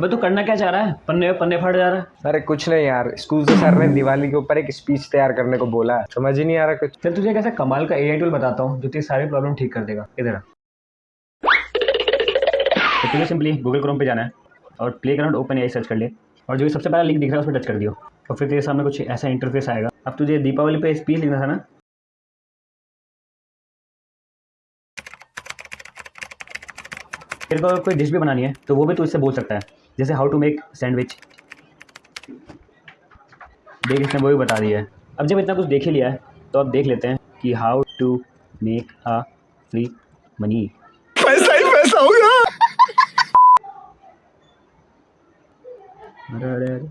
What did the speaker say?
अबे तू करना क्या चाह रहा है? पन्ने पन्ने फट जा रहा है। अरे कुछ नहीं यार स्कूल से सर ने दिवाली के ऊपर एक स्पीच तैयार करने को बोला। है समझ ही नहीं आ रहा कुछ। चल तुझे कैसा कमाल का एआई टूल बताता हूँ जो तेरी सारी प्रॉब्लम ठीक कर देगा। इधर तो तुझे सिंपली गूगल क्रोम पे जाना है और playground open AI search कर ले और जो सबसे पहला लिंक दिख रहा है उस पर टच कर दियो। और फिर तेरे सामने कुछ ऐसा इंटरफेस आएगा। अब तुझे दीपावली पे स्पीच लिखना था ना? तेरे को कोई डिश भी बनानी है तो वो भी तू इससे बोल सकता है। जैसे हाउ टू मेक सैंडविच देख इसने वो भी बता दिया है। अब जब इतना कुछ देख ही लिया है तो अब देख लेते हैं कि how to make a free money पैसा ही पैसा होगा अरे अरे अरे।